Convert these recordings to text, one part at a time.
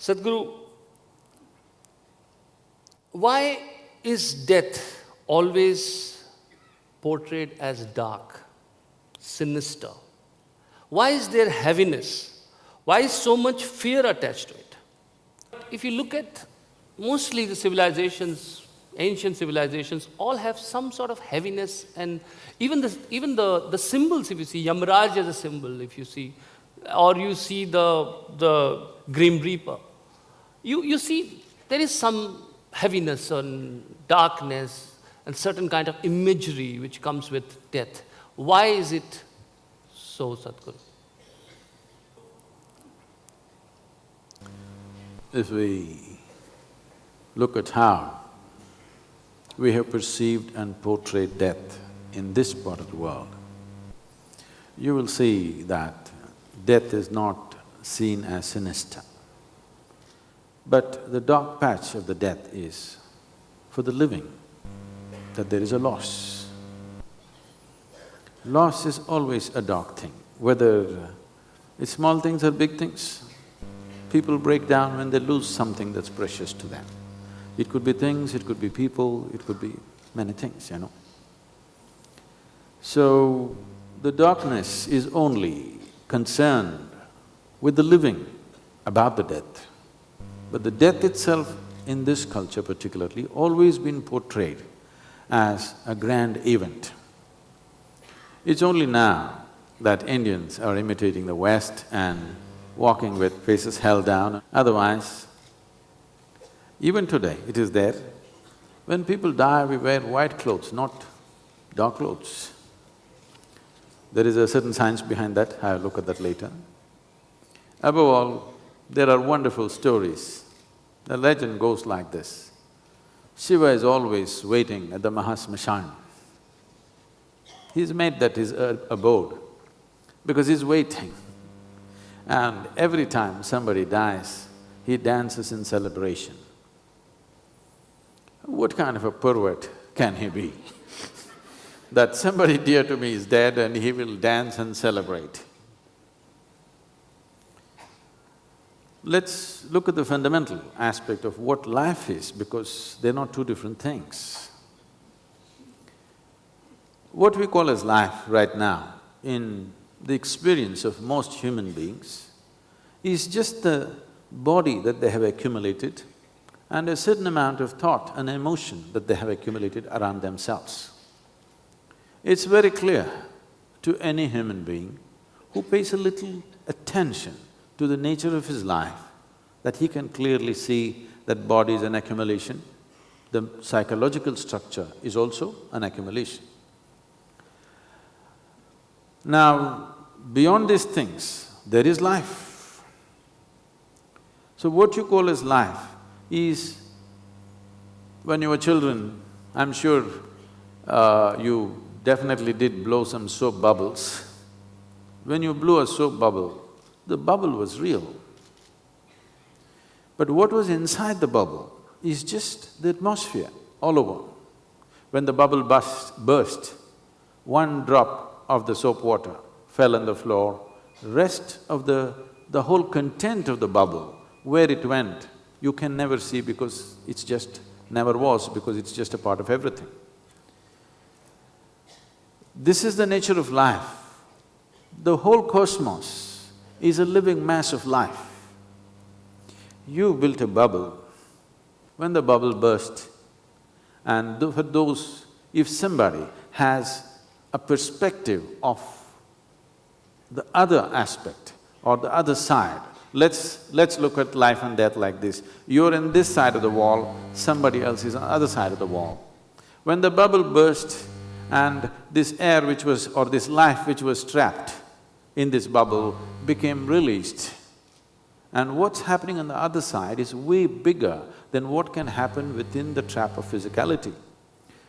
Sadhguru, why is death always portrayed as dark, sinister? Why is there heaviness? Why is so much fear attached to it? If you look at mostly the civilizations, ancient civilizations, all have some sort of heaviness and even the, even the, the symbols, if you see, Yamraj as a symbol, if you see, or you see the, the Grim Reaper, you, you see there is some heaviness and darkness and certain kind of imagery which comes with death. Why is it so, Sadhguru? If we look at how we have perceived and portrayed death in this part of the world, you will see that death is not seen as sinister. But the dark patch of the death is for the living, that there is a loss. Loss is always a dark thing, whether it's small things or big things. People break down when they lose something that's precious to them. It could be things, it could be people, it could be many things, you know. So, the darkness is only concerned with the living about the death. But the death itself in this culture particularly always been portrayed as a grand event. It's only now that Indians are imitating the West and walking with faces held down, otherwise, even today it is there. When people die, we wear white clothes, not dark clothes. There is a certain science behind that, I'll look at that later. Above all, there are wonderful stories. The legend goes like this. Shiva is always waiting at the Mahasmashan. He's made that his uh, abode because he's waiting. And every time somebody dies, he dances in celebration. What kind of a pervert can he be? that somebody dear to me is dead and he will dance and celebrate. Let's look at the fundamental aspect of what life is because they're not two different things. What we call as life right now, in the experience of most human beings, is just the body that they have accumulated and a certain amount of thought and emotion that they have accumulated around themselves. It's very clear to any human being who pays a little attention to the nature of his life, that he can clearly see that body is an accumulation, the psychological structure is also an accumulation. Now, beyond these things, there is life. So what you call as life is, when you were children, I'm sure uh, you definitely did blow some soap bubbles. When you blew a soap bubble, the bubble was real. But what was inside the bubble is just the atmosphere all over. When the bubble burst, burst, one drop of the soap water fell on the floor, rest of the… the whole content of the bubble, where it went, you can never see because it's just… never was because it's just a part of everything. This is the nature of life. The whole cosmos is a living mass of life. You built a bubble, when the bubble burst, and for those… if somebody has a perspective of the other aspect or the other side, let's… let's look at life and death like this. You're in this side of the wall, somebody else is on the other side of the wall. When the bubble burst and this air which was… or this life which was trapped in this bubble became released. And what's happening on the other side is way bigger than what can happen within the trap of physicality.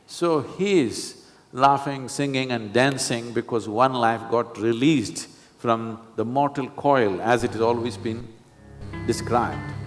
So he is laughing, singing and dancing because one life got released from the mortal coil as it has always been described.